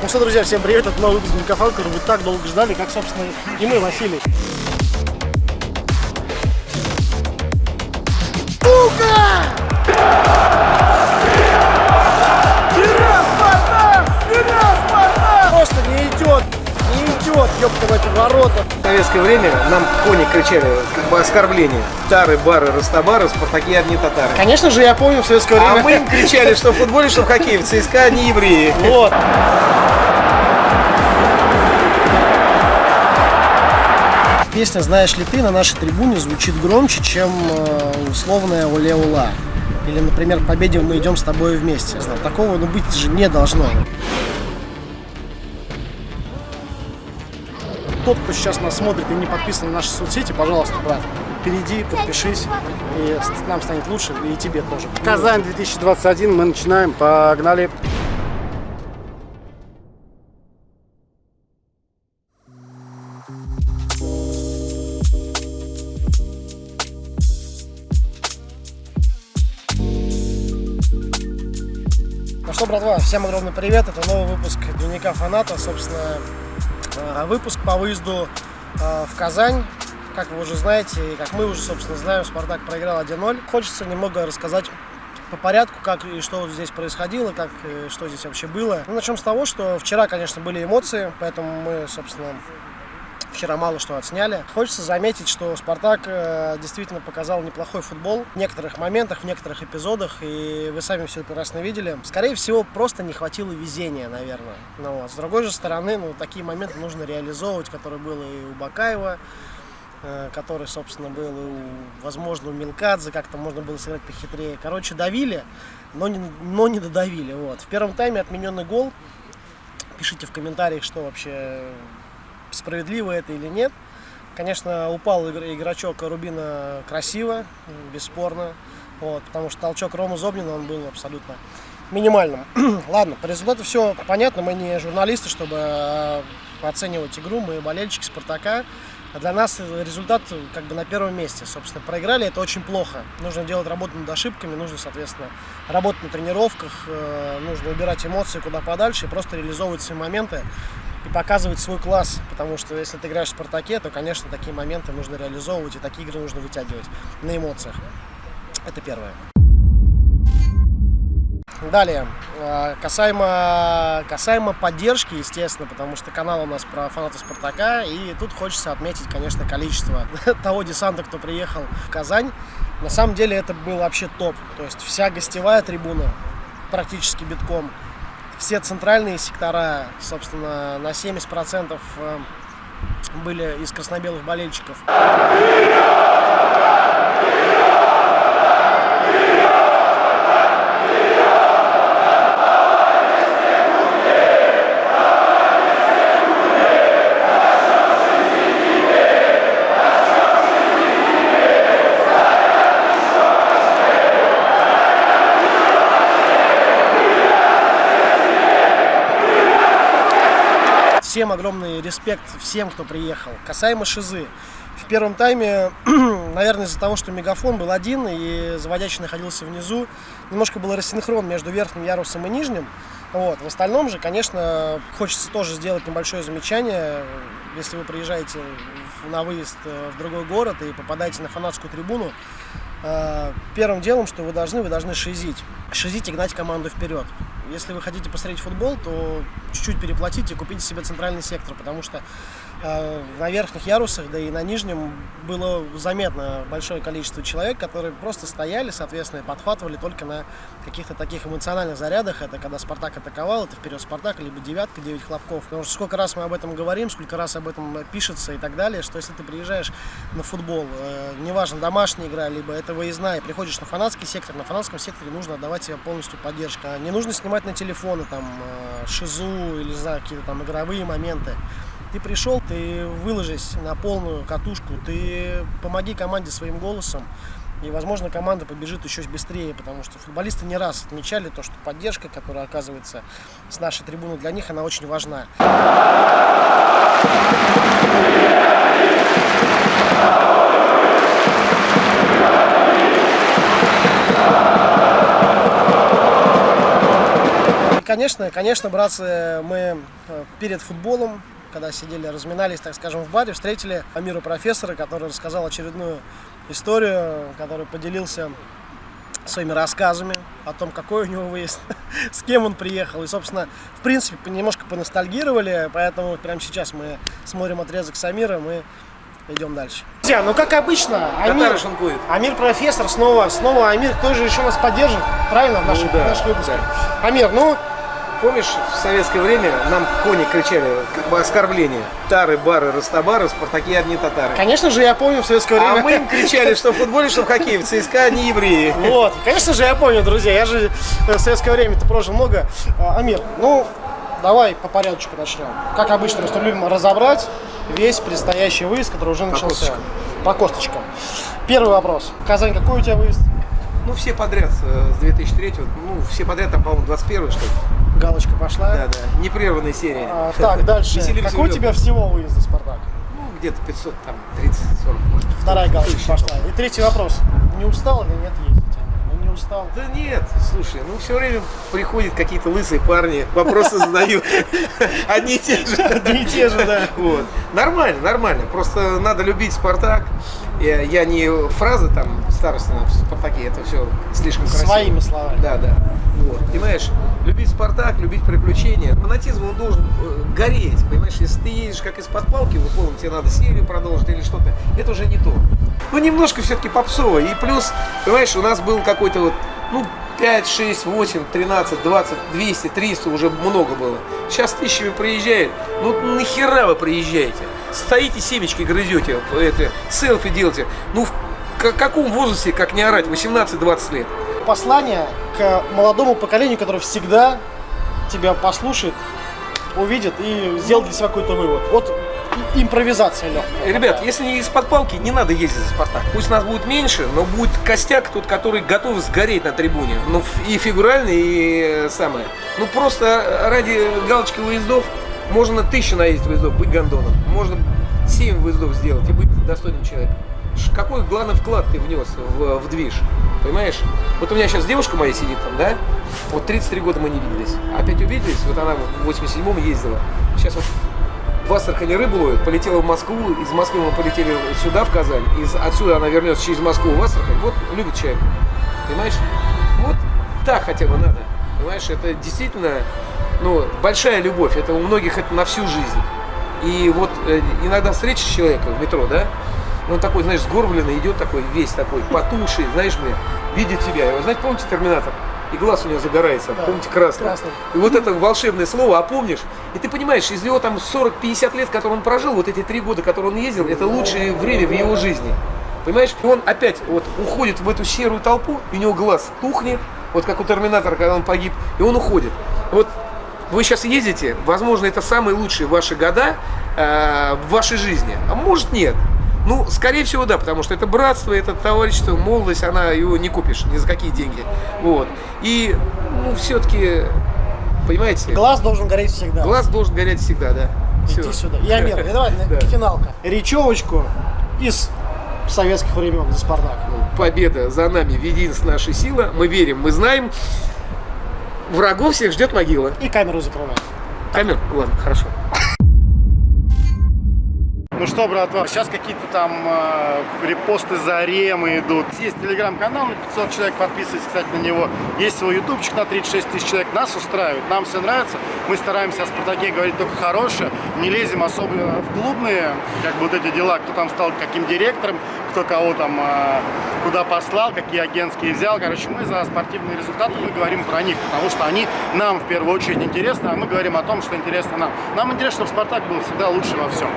Ну что, друзья, всем привет, это новый выпуск Никофан, который вы так долго ждали, как, собственно, и мы, Василий. Сука! Ёпта мать, ворота. В советское время нам кони кричали как бы оскорбление. Тары, бары, растабары, спартаки одни татары. Конечно же, я помню в советское А время. мы им кричали, что в футболе, что в хоккее, в ЦСКА они евреи. Вот. Песня «Знаешь ли ты» на нашей трибуне звучит громче, чем э, условная «Оле Ула». Или, например, «Победе мы идем с тобой вместе». Такого ну, быть же не должно. Тот, кто сейчас нас смотрит и не подписан на наши соцсети, пожалуйста, брат, перейди, подпишись, и нам станет лучше, и тебе тоже. Казань 2021, мы начинаем, погнали. Ну что, братва, всем огромный привет. Это новый выпуск Дневника Фаната. Собственно, выпуск по выезду э, в Казань. Как вы уже знаете, и как мы уже, собственно, знаем, Спартак проиграл 1-0. Хочется немного рассказать по порядку, как и что здесь происходило, как и что здесь вообще было. Ну, начнем с того, что вчера, конечно, были эмоции, поэтому мы, собственно, Вчера мало что отсняли. Хочется заметить, что Спартак э, действительно показал неплохой футбол в некоторых моментах, в некоторых эпизодах, и вы сами все прекрасно видели. Скорее всего, просто не хватило везения, наверное. Но вот. с другой же стороны, ну, такие моменты нужно реализовывать, которые было и у Бакаева, э, который, собственно, был у, возможно, у Милкадзе, как-то можно было сыграть похитрее. Короче, давили, но не, но не додавили. Вот. В первом тайме отмененный гол. Пишите в комментариях, что вообще справедливо это или нет. Конечно, упал игр- игрочок Рубина красиво, бесспорно. Вот, потому что толчок Рома Зобнина, он был абсолютно минимальным. Ладно, по результату все понятно. Мы не журналисты, чтобы э, оценивать игру. Мы болельщики Спартака. А для нас результат как бы на первом месте. Собственно, проиграли, это очень плохо. Нужно делать работу над ошибками, нужно, соответственно, работать на тренировках, э, нужно убирать эмоции куда подальше и просто реализовывать свои моменты и показывать свой класс, потому что если ты играешь в Спартаке, то, конечно, такие моменты нужно реализовывать, и такие игры нужно вытягивать на эмоциях. Это первое. Далее, э, касаемо, касаемо поддержки, естественно, потому что канал у нас про фанатов Спартака, и тут хочется отметить, конечно, количество того десанта, кто приехал в Казань. На самом деле это был вообще топ, то есть вся гостевая трибуна практически битком, все центральные сектора, собственно, на 70% э, были из красно-белых болельщиков. Всем огромный респект всем, кто приехал. Касаемо Шизы. В первом тайме, наверное, из-за того, что мегафон был один и заводящий находился внизу, немножко был рассинхрон между верхним ярусом и нижним. Вот. В остальном же, конечно, хочется тоже сделать небольшое замечание. Если вы приезжаете на выезд э, в другой город и попадаете на фанатскую трибуну, первым делом, что вы должны, вы должны шизить. Шизить и гнать команду вперед. Если вы хотите посмотреть футбол, то чуть-чуть переплатите купите себе центральный сектор, потому что э, на верхних ярусах, да и на нижнем было заметно большое количество человек, которые просто стояли, соответственно, и подхватывали только на каких-то таких эмоциональных зарядах. Это когда Спартак атаковал, это вперед Спартак, либо девятка, девять хлопков. Потому что сколько раз мы об этом говорим, сколько раз об этом пишется и так далее, что если ты приезжаешь на футбол, э, неважно, домашняя игра, либо это выездная, и приходишь на фанатский сектор, на фанатском секторе нужно отдавать себе полностью поддержку. А Не нужно снимать на телефоны там э, шизу или, не знаю, какие-то там игровые моменты. Ты пришел, ты выложись на полную катушку, ты помоги команде своим голосом, и, возможно, команда побежит еще быстрее, потому что футболисты не раз отмечали то, что поддержка, которая оказывается с нашей трибуны, для них она очень важна. конечно, конечно, братцы, мы э, перед футболом, когда сидели, разминались, так скажем, в баре, встретили Амира профессора, который рассказал очередную историю, который поделился своими рассказами о том, какой у него выезд, с кем он приехал. И, собственно, в принципе, немножко поностальгировали, поэтому прямо сейчас мы смотрим отрезок с Амиром и идем дальше. Друзья, ну как обычно, Амир. Амир профессор, снова, снова Амир тоже еще нас поддержит, правильно, в наших, Ну да, в наших выпусках. да. Амир, ну, Помнишь, в советское время нам кони кричали, как бы оскорбление. Тары, бары, растобары, спартаки одни татары. конечно же, я помню в советское время. А мы им кричали, что в футболе, что в хоккее, в ЦСКА не евреи. Вот, конечно же, я помню, друзья, я же э, в советское время-то прожил много. А, Амир, ну, давай по порядочку начнем. Как обычно, мы любим разобрать весь предстоящий выезд, который уже начался. косточкам. По косточкам. Первый вопрос. Казань, какой у тебя выезд? Ну, все подряд э, с 2003 ну, все подряд, там, по-моему, 21 что ли. Галочка пошла. Да, да. Непрерванные серии. А, так, дальше. Какой у тебя всего выезда, Спартак? Ну, где-то 500, там, 30, 40, может. Вторая галочка пошла. И третий вопрос. Не устал или нет ездить? Ну, не устал. Да нет, слушай, ну все время приходят какие-то лысые парни, вопросы задают. Одни и те же. Одни и те же, да. Вот. Нормально, нормально. Просто надо любить Спартак. Я, я не фразы там старостина в Спартаке, это все слишком красиво. Своими словами. Да, да. Вот. Понимаешь, любить Спартак, любить приключения. Фанатизм, он должен э, гореть. Понимаешь, если ты едешь как из-под палки, условно, тебе надо серию продолжить или что-то, это уже не то. Ну, немножко все-таки попсово. И плюс, понимаешь, у нас был какой-то вот, ну, 5, 6, 8, 13, 20, 200, 300 уже много было. Сейчас тысячами приезжают. Ну нахера вы приезжаете? Стоите семечки грызете, это, селфи делаете. Ну в ка- каком возрасте, как не орать, 18-20 лет? послание к молодому поколению, которое всегда тебя послушает, увидит и сделает для себя какой-то вывод. Вот импровизация легкая. Ребят, если не из-под палки, не надо ездить за Спартак. Пусть нас будет меньше, но будет костяк тот, который готов сгореть на трибуне. Ну, и фигурально, и э, самое. Ну, просто ради галочки выездов можно тысячу наездить выездов, быть гондоном. Можно 7 выездов сделать и быть достойным человеком. Какой главный вклад ты внес в, в движ? Понимаешь? Вот у меня сейчас девушка моя сидит там, да? Вот 33 года мы не виделись. Опять увиделись, вот она в 87-м ездила. Сейчас вот в Астрахани рыбу ловит, полетела в Москву, из Москвы мы полетели сюда, в Казань, из, отсюда она вернется через Москву в Астрахань, вот любит человек, понимаешь? Вот так хотя бы надо, понимаешь, это действительно, ну, большая любовь, это у многих это на всю жизнь. И вот э, иногда встреча человека в метро, да, и он такой, знаешь, сгорбленный, идет такой, весь такой, потуший, знаешь, мне, видит тебя. И вот, знаете, помните Терминатор? И глаз у него загорается, Да, помните, красный. красный. И вот это волшебное слово, а помнишь? И ты понимаешь, из него там 40-50 лет, которые он прожил, вот эти три года, которые он ездил, это лучшее время в его жизни. Понимаешь? И он опять вот уходит в эту серую толпу, и у него глаз тухнет, вот как у Терминатора, когда он погиб, и он уходит. Вот вы сейчас ездите, возможно, это самые лучшие ваши года э, в вашей жизни, а может нет. Ну, скорее всего, да, потому что это братство, это товарищество, молодость, она его не купишь ни за какие деньги. Вот. И, ну, все-таки, понимаете, Глаз должен гореть всегда. глаз должен гореть всегда, да. Иди Всё. сюда. Амир, и давай Да. финалка. Речевочку из советских времен за Спартак. Победа за нами, единственная наша сила. Мы верим, мы знаем. Врагов всех ждет могила. И камеру закрываем. Камер? Ладно, хорошо. Ну что, братва, сейчас какие-то там э, репосты за ремы идут. Есть телеграм-канал на 500 человек, подписывайтесь, кстати, на него. Есть свой ютубчик на 36 тысяч человек. Нас устраивает, нам все нравится. Мы стараемся о Спартаке говорить только хорошее. Не лезем особо в клубные, как бы вот эти дела, кто там стал каким директором, кто кого там э, куда послал, какие агентские взял. Короче, мы за спортивные результаты, мы говорим про них, потому что они нам в первую очередь интересны, а мы говорим о том, что интересно нам. Нам интересно, чтобы Спартак был всегда лучше во всем.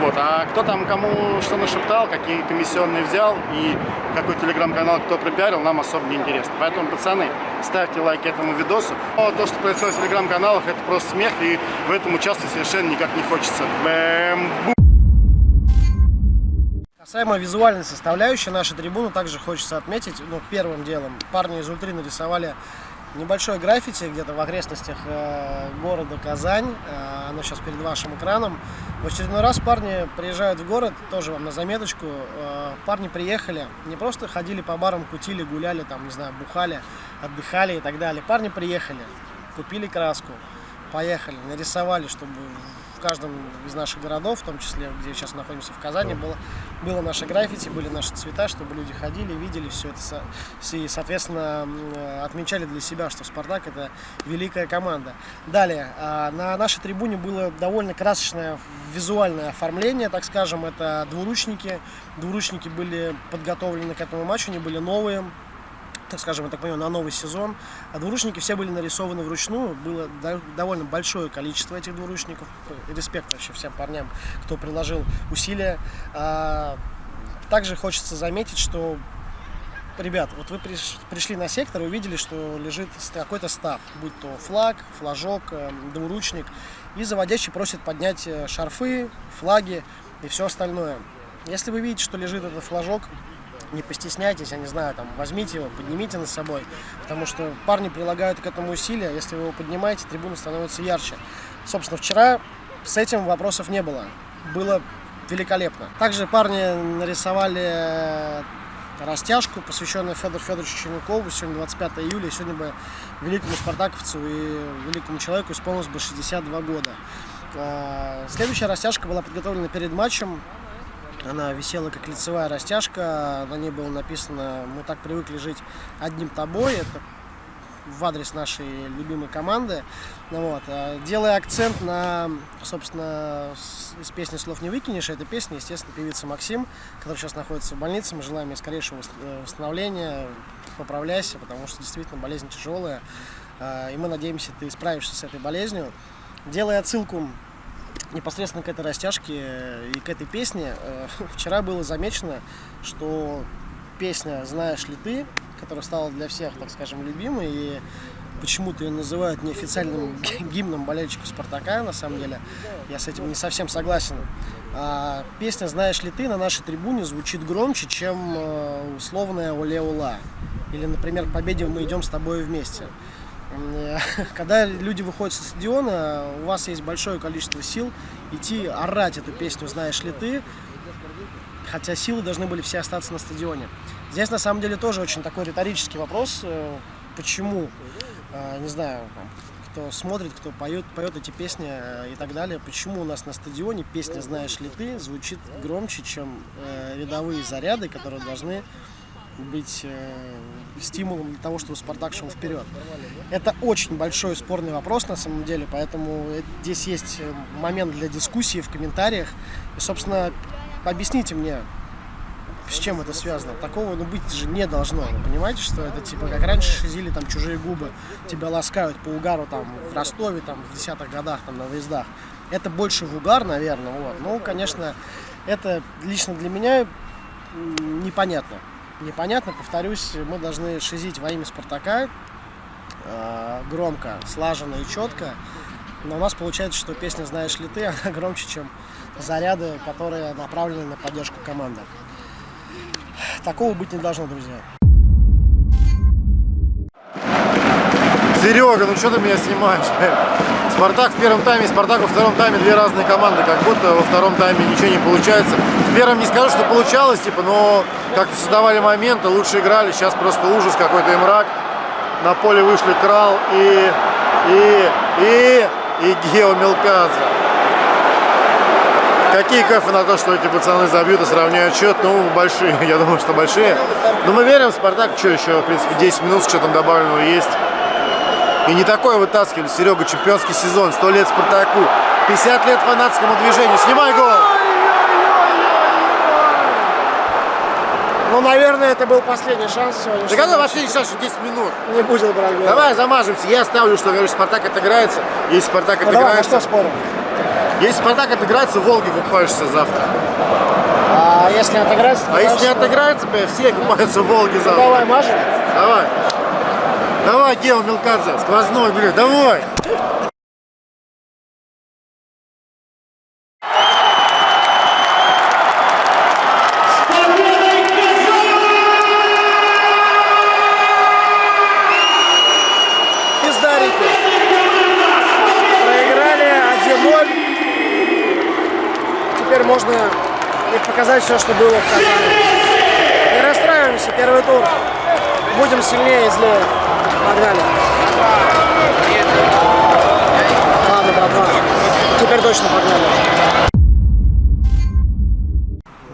Вот. А кто там кому что нашептал, какие комиссионные взял и какой телеграм-канал кто пропиарил, нам особо не интересно. Поэтому, пацаны, ставьте лайки этому видосу. Но то, что происходит в телеграм-каналах, это просто смех, и в этом участвовать совершенно никак не хочется. Бэм, бу. Касаемо визуальной составляющей нашей трибуны, также хочется отметить, ну, первым делом, парни из Ультри нарисовали небольшое граффити где-то в окрестностях э, города Казань. Э, оно сейчас перед вашим экраном. В очередной раз парни приезжают в город, тоже вам на заметочку. Э, парни приехали, не просто ходили по барам, кутили, гуляли, там, не знаю, бухали, отдыхали и так далее. Парни приехали купили краску, поехали, нарисовали, чтобы в каждом из наших городов, в том числе, где сейчас находимся в Казани, было, было наше граффити, были наши цвета, чтобы люди ходили, видели все это и, соответственно, отмечали для себя, что «Спартак» — это великая команда. Далее, а, на нашей трибуне было довольно красочное визуальное оформление, так скажем, это двуручники. Двуручники были подготовлены к этому матчу, они были новые, так скажем, так понимаю, на новый сезон. А двуручники все были нарисованы вручную. Было довольно большое количество этих двуручников. Респект вообще всем парням, кто приложил усилия. А, также хочется заметить, что Ребят, вот вы пришли на сектор и увидели, что лежит какой-то став, будь то флаг, флажок, э, двуручник, и заводящий просит поднять э, шарфы, флаги и все остальное. Если вы видите, что лежит этот флажок, не постесняйтесь, я не знаю, там, возьмите его, поднимите над собой, потому что парни прилагают к этому усилия, если вы его поднимаете, трибуна становится ярче. Собственно, вчера с этим вопросов не было, было великолепно. Также парни нарисовали э, растяжку, посвященную Федору Федоровичу Чернякову. Сегодня 25 июля, сегодня бы великому спартаковцу и великому человеку исполнилось бы 62 года. Э, следующая растяжка была подготовлена перед матчем. Она висела как лицевая растяжка, на ней было написано «Мы так привыкли жить одним тобой». Это в адрес нашей любимой команды. Ну, вот. А, делая акцент на, собственно, из песни «Слов не выкинешь», эта песня, естественно, певица Максим, который сейчас находится в больнице. Мы желаем ей скорейшего э, восстановления, поправляйся, потому что действительно болезнь тяжелая. А, и мы надеемся, ты справишься с этой болезнью. Делая отсылку непосредственно к этой растяжке и к этой песне, э, вчера было замечено, что песня «Знаешь ли ты», которая стала для всех, так скажем, любимой, и почему-то ее называют неофициальным гимном болельщиков Спартака, на самом деле, я с этим не совсем согласен. А песня «Знаешь ли ты» на нашей трибуне звучит громче, чем э, условная «Оле Ула». Или, например, «Победе мы идем с тобой вместе». Когда люди выходят со стадиона, у вас есть большое количество сил идти орать эту песню «Знаешь ли ты?», хотя силы должны были все остаться на стадионе. Здесь на самом деле тоже очень такой риторический вопрос, э, почему, э, не знаю, кто смотрит, кто поет, поет эти песни э, и так далее, почему у нас на стадионе песня «Знаешь ли ты» звучит громче, чем рядовые заряды, которые должны быть э, стимулом для того, чтобы Спартак шел вперед. Это очень большой спорный вопрос на самом деле, поэтому здесь есть э, момент для дискуссии в комментариях. И, собственно, объясните мне, с чем это связано. Такого ну, быть же не должно. Вы понимаете, что это типа как раньше шизили там чужие губы, тебя ласкают по угару там в Ростове, там в десятых годах там на выездах. Это больше в угар, наверное. Вот. Ну, конечно, это лично для меня непонятно непонятно. Повторюсь, мы должны шизить во имя Спартака э, громко, слаженно и четко. Но у нас получается, что песня «Знаешь ли ты» она громче, чем заряды, которые направлены на поддержку команды. Такого быть не должно, друзья. Серега, ну что ты меня снимаешь? Спартак в первом тайме, Спартак во втором тайме две разные команды, как будто во втором тайме ничего не получается. В первом не скажу, что получалось, типа, но как-то создавали моменты, лучше играли, сейчас просто ужас какой-то и мрак. На поле вышли Крал и, и, и, и Гео Мелкадзе. Какие кафе на то, что эти пацаны забьют и сравняют счет? Ну, большие, я думаю, что большие. Но мы верим Спартак, что еще, в принципе, 10 минут с что-то добавленного есть. И не такое вытаскивали, Серега, чемпионский сезон, 100 лет Спартаку, 50 лет фанатскому движению. Снимай гол! Ну, наверное, это был последний шанс сегодня. Да какой последний шанс, что 10 минут? Не будет брать. Давай замажемся. Я ставлю, что говорю, Спартак отыграется. Если Спартак ну, отыграется... Давай, что спорим? Если Спартак отыграется, в Волге купаешься завтра. А если отыграется? А если не отыграется, все купаются в Волге завтра. Ну, давай, мажем. Давай. Давай, Гео Мелкадзе, сквозной, блин, давай! Пиздарики. Проиграли 1-0. Теперь можно и показать все, что было в Казани. Не расстраиваемся, первый тур. Будем сильнее и злее. Погнали. Ладно, братва. Теперь точно погнали.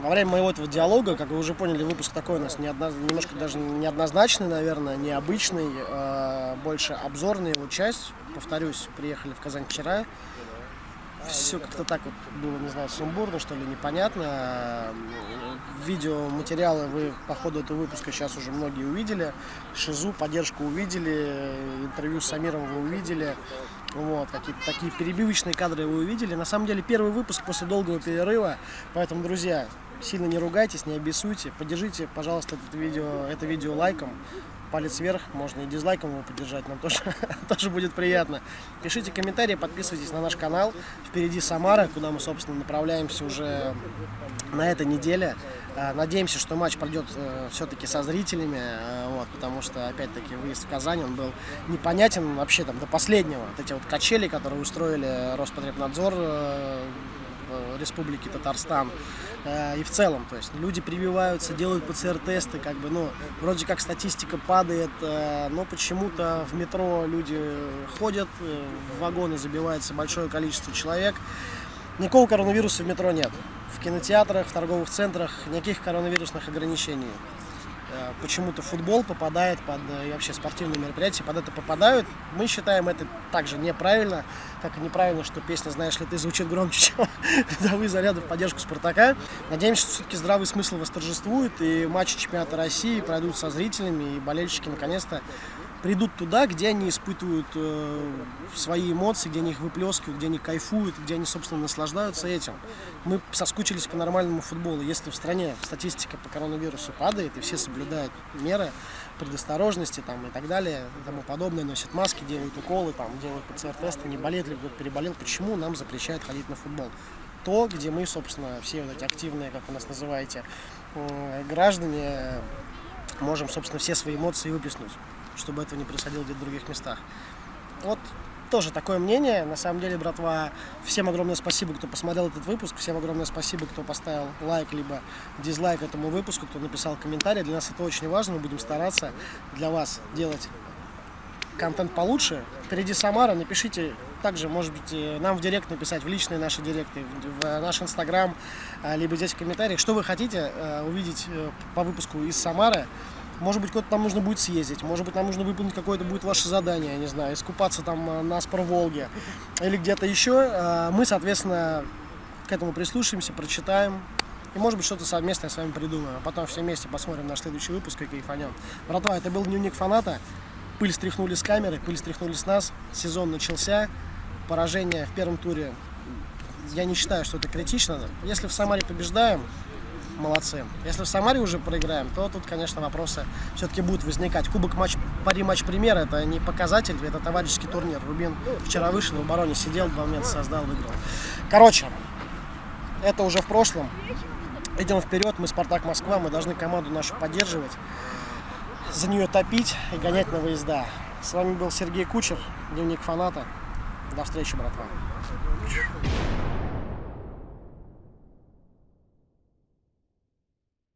Во время моего этого диалога, как вы уже поняли, выпуск такой у нас неодно... немножко даже неоднозначный, наверное, необычный, э, больше обзорный его часть. Повторюсь, приехали в Казань вчера. Все как-то так вот было, не знаю, сумбурно, что ли, непонятно. Видеоматериалы вы по ходу этого выпуска сейчас уже многие увидели. Шизу, поддержку увидели, интервью с Самиром вы увидели. Вот, какие-то такие перебивочные кадры вы увидели. На самом деле первый выпуск после долгого перерыва. Поэтому, друзья, сильно не ругайтесь, не обессуйте. Поддержите, пожалуйста, это видео, это видео лайком. Палец вверх, можно и дизлайком его поддержать, нам тоже, тоже будет приятно. Пишите комментарии, подписывайтесь на наш канал. Впереди Самара, куда мы, собственно, направляемся уже на этой неделе. А, надеемся, что матч пройдет э, все-таки со зрителями, э, вот, потому что, опять-таки, выезд в Казань, он был непонятен вообще там до последнего. Вот эти вот качели, которые устроили Роспотребнадзор э, в Республике Татарстан и в целом, то есть люди прививаются, делают ПЦР-тесты, как бы, ну, вроде как статистика падает, э, но почему-то в метро люди ходят, э, в вагоны забивается большое количество человек, никакого коронавируса в метро нет. В кинотеатрах, в торговых центрах никаких коронавирусных ограничений. Э, Почему-то футбол попадает под, э, и вообще спортивные мероприятия под это попадают. Мы считаем это также неправильно, как и неправильно, что песня «Знаешь ли ты» звучит громче, чем рядовые заряды в поддержку «Спартака». Надеемся, что все-таки здравый смысл восторжествует, и матчи чемпионата России пройдут со зрителями, и болельщики наконец-то придут туда, где они испытывают э, свои эмоции, где они их выплескивают, где они кайфуют, где они, собственно, наслаждаются этим. Мы соскучились по нормальному футболу. Если в стране статистика по коронавирусу падает, и все соблюдают меры предосторожности там, и так далее, и тому подобное, носят маски, делают уколы, там, делают ПЦР-тесты, не болеет ли кто-то переболел, почему нам запрещают ходить на футбол? То, где мы, собственно, все вот эти активные, как вы нас называете, э, граждане, можем, собственно, все свои эмоции выплеснуть чтобы этого не происходило где-то в других местах. Вот тоже такое мнение. На самом деле, братва, всем огромное спасибо, кто посмотрел этот выпуск. Всем огромное спасибо, кто поставил лайк, либо дизлайк этому выпуску, кто написал комментарий. Для нас это очень важно. Мы будем стараться для вас делать контент получше. Впереди Самара. Напишите также, может быть, э, нам в директ написать, в личные наши директы, в наш инстаграм, э, либо здесь в комментариях, что вы хотите э, увидеть по выпуску из Самары. Может быть, куда-то там нужно будет съездить, может быть, нам нужно выполнить какое-то будет ваше задание, я не знаю, искупаться там на Спор-Волге или где-то еще. Мы, соответственно, к этому прислушаемся, прочитаем, и может быть что-то совместное с вами придумаем. А потом все вместе посмотрим наш следующий выпуск и кайфанем. Братва, это был дневник фаната. Пыль стряхнули с камеры, пыль стряхнули с нас. Сезон начался. Поражение в первом туре, я не считаю, что это критично. Если в Самаре побеждаем, молодцы. Если в Самаре уже проиграем, то тут, конечно, вопросы все-таки будут возникать. Кубок матч, пари матч пример, это не показатель, это товарищеский турнир. Рубин вчера вышел, в обороне сидел, два момента создал, выиграл. Короче, это уже в прошлом. Идем вперед, мы Спартак Москва, мы должны команду нашу поддерживать, за нее топить и гонять на выезда. С вами был Сергей Кучер, дневник фаната. До встречи, братва.